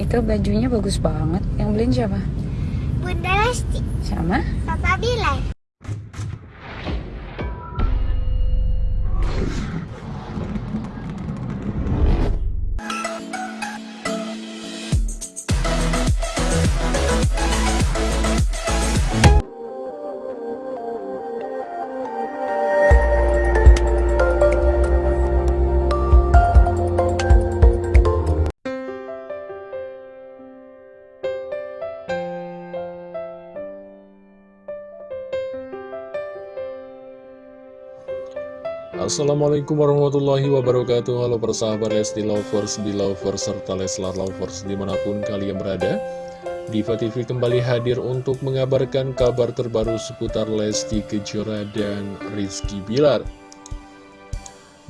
Itu bajunya bagus banget. Yang beliin siapa? Bunda Lesti, Sama? Papa Bilal. Assalamualaikum warahmatullahi wabarakatuh. Halo persahabat Lesti Lovers, Belovers, serta Leslar Lovers di mana pun kalian berada. Diva TV kembali hadir untuk mengabarkan kabar terbaru seputar Lesti Kejora dan Rizky Bilar.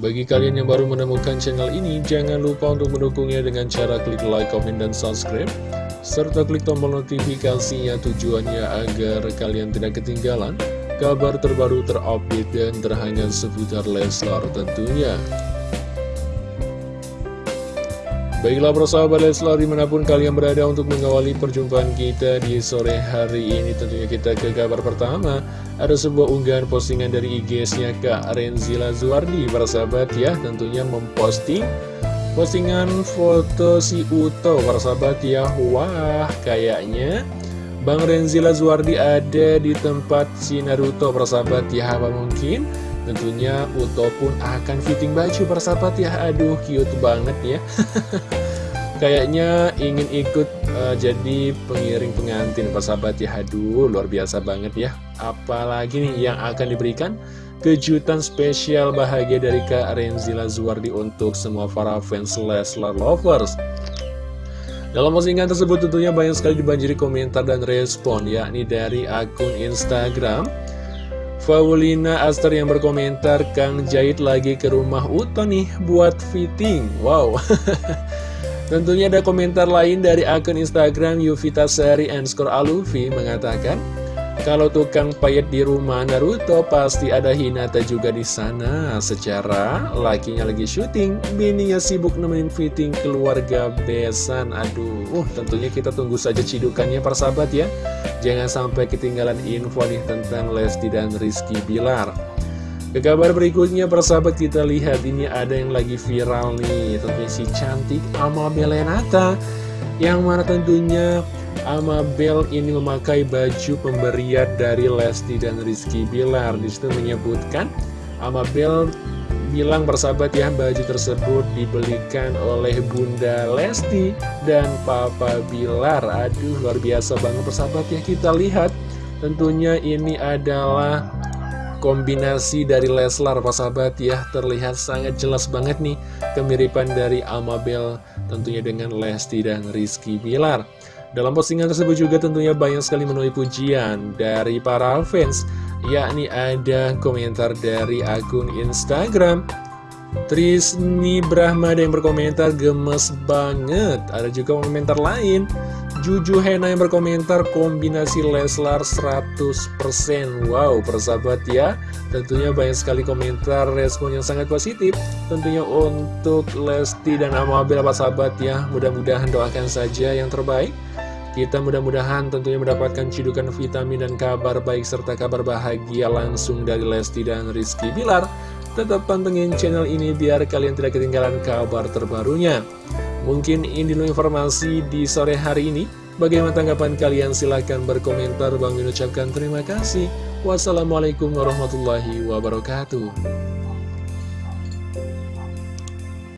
Bagi kalian yang baru menemukan channel ini, jangan lupa untuk mendukungnya dengan cara klik like, comment, dan subscribe serta klik tombol notifikasinya tujuannya agar kalian tidak ketinggalan kabar terbaru terupdate dan terhangat seputar Leslar tentunya. Baiklah persahabat Leslar di mana pun kalian berada untuk mengawali perjumpaan kita di sore hari ini Tentunya kita ke kabar pertama Ada sebuah unggahan postingan dari IG-nya Kak Renzila Zuardi Persahabat ya tentunya memposting postingan foto si Uto Persahabat ya Wah kayaknya Bang Renzila Zuardi ada di tempat si Naruto persahabat ya apa mungkin? Tentunya Uto pun akan fitting baju persahabat ya. Aduh cute banget ya. Kayaknya ingin ikut uh, jadi pengiring pengantin persahabat ya. Aduh luar biasa banget ya. Apalagi nih yang akan diberikan kejutan spesial bahagia dari Kak Renzila Zuardi untuk semua para fans Leslar Lovers dalam postingan tersebut tentunya banyak sekali dibanjiri komentar dan respon yakni dari akun Instagram. Faulina Aster yang berkomentar Kang jahit lagi ke rumah Uto nih buat fitting. Wow. Tentunya ada komentar lain dari akun Instagram Yuvita underscore Alufi mengatakan kalau tukang payet di rumah Naruto pasti ada Hinata juga di sana. Secara lakinya lagi syuting, bininya sibuk nemenin fitting keluarga besan. Aduh, uh, tentunya kita tunggu saja cidukannya persahabat ya. Jangan sampai ketinggalan info nih tentang Lesti dan Rizky Bilar. Ke kabar berikutnya persahabat kita lihat ini ada yang lagi viral nih Tentunya si cantik Ama Belenata Yang mana tentunya Amabel ini memakai baju pemberian dari Lesti dan Rizky Bilar. Di situ menyebutkan Amabel bilang bersahabat ya baju tersebut dibelikan oleh Bunda Lesti dan Papa Bilar. Aduh luar biasa banget persahabat ya kita lihat Tentunya ini adalah kombinasi dari Leslar persahabat ya. Terlihat sangat jelas banget nih kemiripan dari Amabel tentunya dengan Lesti dan Rizky Bilar dalam postingan tersebut juga tentunya banyak sekali menuai pujian dari para fans Yakni ada komentar dari akun Instagram Trisni Brahmada yang berkomentar gemes banget. Ada juga komentar lain Juju Hena yang berkomentar kombinasi Leslar 100% Wow persahabat ya. Tentunya banyak sekali komentar respon yang sangat positif. Tentunya untuk Lesti dan Amabel apa sahabat ya? Mudah-mudahan doakan saja yang terbaik kita mudah-mudahan tentunya mendapatkan cidukan vitamin dan kabar baik serta kabar bahagia langsung dari Lesti dan Rizky Bilar. Tetap pantengin channel ini biar kalian tidak ketinggalan kabar terbarunya. Mungkin ini dulu informasi di sore hari ini. Bagaimana tanggapan kalian? Silahkan berkomentar. Bang ucapkan terima kasih. Wassalamualaikum warahmatullahi wabarakatuh.